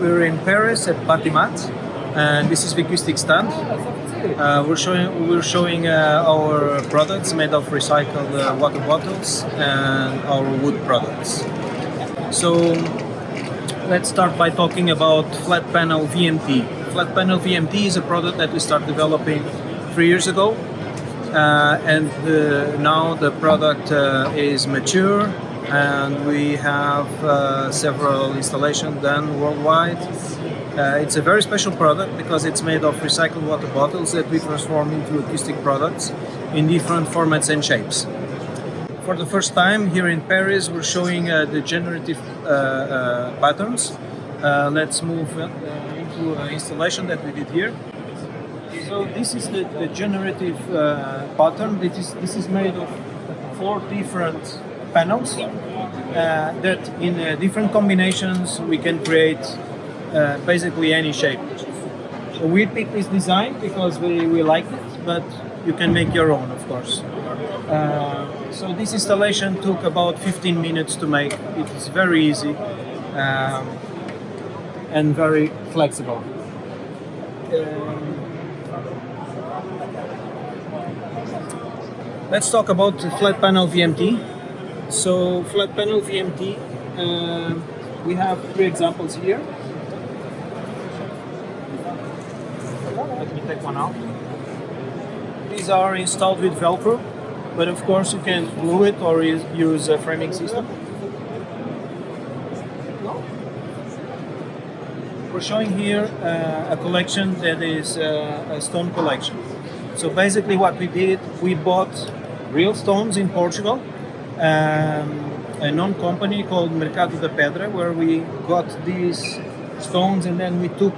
We're in Paris at Batimat, and this is the Vicoustic stand. Uh, we're showing we're showing uh, our products made of recycled uh, water bottles and our wood products. So let's start by talking about flat panel VMT. Flat panel VMT is a product that we started developing three years ago, uh, and the, now the product uh, is mature, and we have uh, several installations done worldwide. Uh, it's a very special product because it's made of recycled water bottles that we transform into acoustic products in different formats and shapes. For the first time here in Paris, we're showing uh, the generative uh, uh patterns. Uh, let's move into an installation that we did here. So this is the, the generative pattern. This is, this is made of four different panels that in different combinations we can create uh, basically any shape. So we picked this design because we, we like it, but you can make your own, of course. Uh, so this installation took about 15 minutes to make. It is very easy um, and very flexible. Um, let's talk about the flat panel VMT. So flat panel VMT, uh, we have three examples here. Let me take one out. These are installed with Velcro, but of course you can glue it or use a framing system. We're showing here uh, a collection that is uh, a stone collection. So basically what we did, we bought real stones in Portugal, um, a known company called Mercado da Pedra, where we got these stones and then we took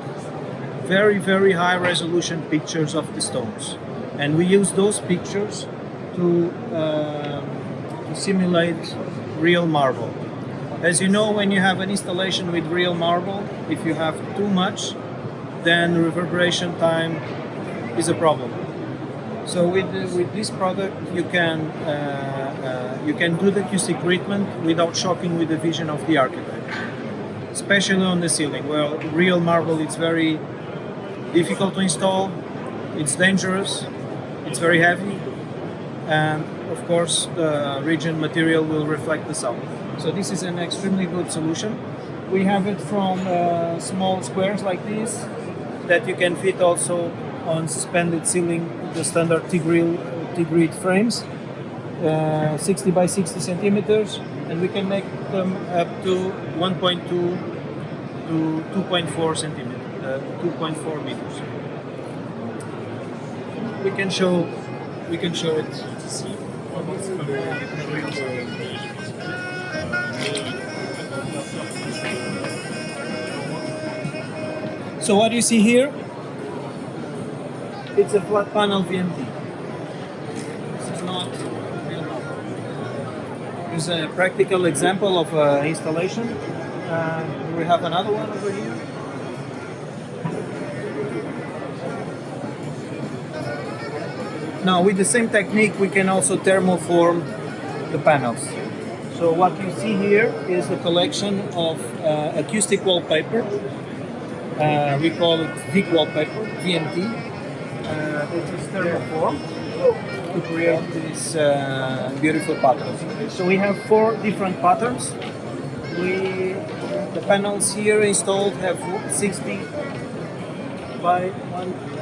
very, very high resolution pictures of the stones. And we use those pictures to, uh, to simulate real marble. As you know, when you have an installation with real marble, if you have too much, then reverberation time is a problem. So with, with this product, you can, uh, uh, you can do the acoustic treatment without shocking with the vision of the architect. Especially on the ceiling, where real marble is very difficult to install, it's dangerous, it's very heavy, and of course the region material will reflect the sound. So this is an extremely good solution. We have it from uh, small squares like this that you can fit also on suspended ceiling, the standard T-grid frames, uh, 60 by 60 centimeters, and we can make them up to 1.2 to 2.4 centimeters. Uh, 2.4 meters. We can show we can show it. So what do you see here, it's a flat panel VMT. This is not Here's a practical example of uh, installation. Uh, we have another one over here. Now with the same technique we can also thermoform the panels. So what you see here is a collection of uh, acoustic wallpaper. Uh, we call it Vic wallpaper, VMT. Uh, it is thermoform to create these uh, beautiful patterns. So we have four different patterns. We, the panels here installed have 60 by 1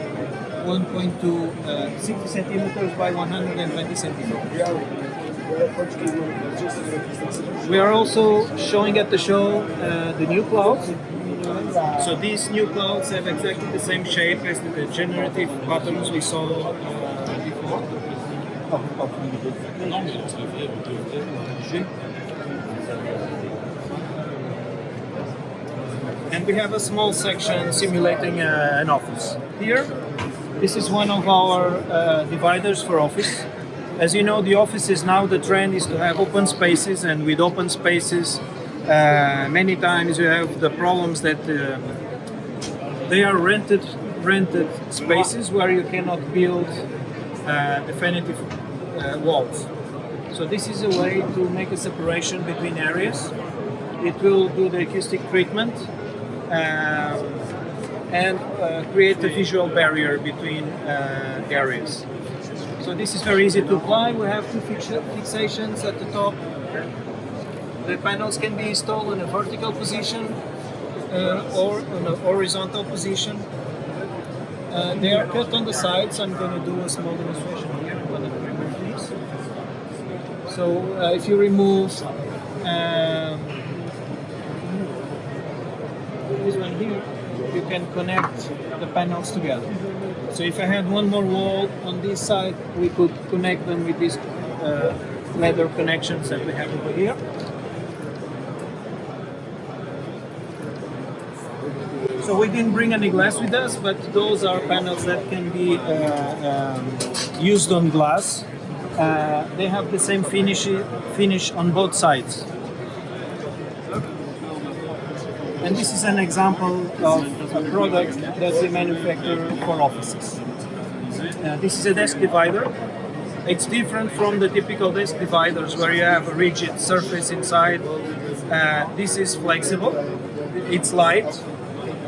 1.2 uh, 60 centimeters by 120 centimeters. We are also showing at the show uh, the new clouds. So these new clouds have exactly the same shape as the generative patterns we saw uh. And we have a small section simulating uh, an office. Here this is one of our uh, dividers for office. As you know, the offices now, the trend is to have open spaces and with open spaces, uh, many times you have the problems that uh, they are rented rented spaces where you cannot build definitive uh, walls. So this is a way to make a separation between areas. It will do the acoustic treatment um, and uh, create a visual barrier between uh, areas. So this is very easy to apply. We have two fixations at the top. The panels can be installed in a vertical position uh, or in a horizontal position. Uh, they are cut on the sides. I'm going to do a small demonstration here. So uh, if you remove um, this one here, you can connect the panels together. So if I had one more wall on this side, we could connect them with these uh, leather connections that we have over here. So we didn't bring any glass with us, but those are panels that can be uh, um, used on glass. Uh, they have the same finish, finish on both sides. And this is an example of a product that we manufacture for offices. Uh, this is a desk divider. It's different from the typical desk dividers where you have a rigid surface inside. Uh, this is flexible, it's light,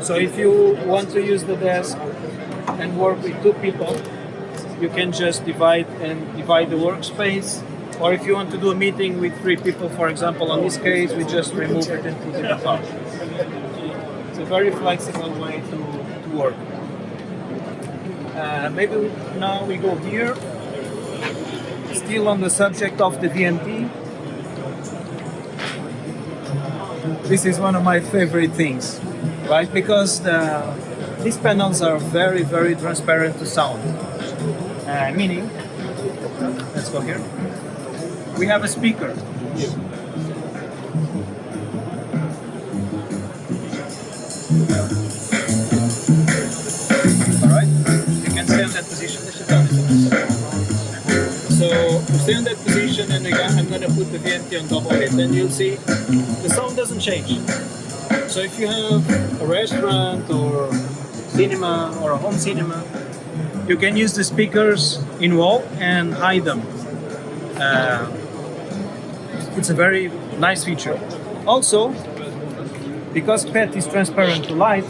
so if you want to use the desk and work with two people, you can just divide and divide the workspace. Or if you want to do a meeting with three people, for example, on this case, we just remove it and put it apart. It's a very flexible way to, to work. Uh, maybe now we go here, still on the subject of the VMT. This is one of my favorite things, right? Because the, these panels are very, very transparent to sound. Uh, meaning, let's go here. We have a speaker. Alright, you can stay in that position. So stay in that position and again, I'm going to put the VMT on top of it and you'll see the sound doesn't change. So if you have a restaurant or cinema or a home cinema, you can use the speakers in wall and hide them. Uh, it's a very nice feature. Also, because PET is transparent to light,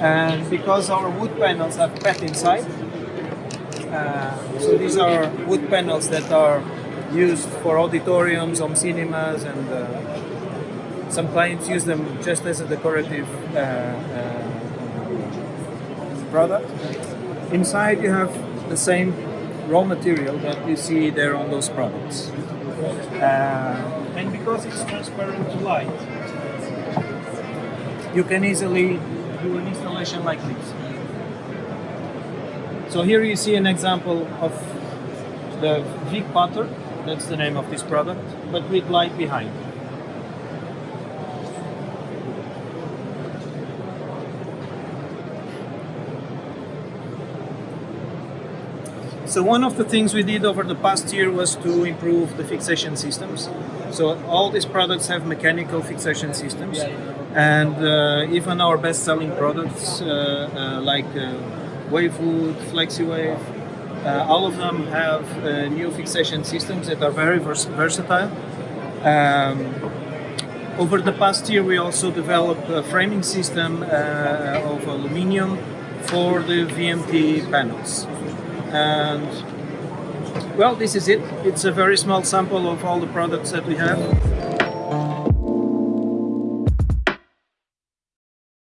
and because our wood panels have PET inside, uh, so these are wood panels that are used for auditoriums, home cinemas, and uh, some clients use them just as a decorative uh, uh, product. Inside you have the same raw material that you see there on those products. Uh, and because it's transparent to light, you can easily do an installation like this. So here you see an example of the Vic Potter, that's the name of this product, but with light behind. So one of the things we did over the past year was to improve the fixation systems. So all these products have mechanical fixation systems, and uh, even our best-selling products uh, uh, like uh, WaveWood, FlexiWave, uh, all of them have uh, new fixation systems that are very vers versatile. Um, over the past year, we also developed a framing system of aluminium for the VMT panels. And well, this is it. It's a very small sample of all the products that we have.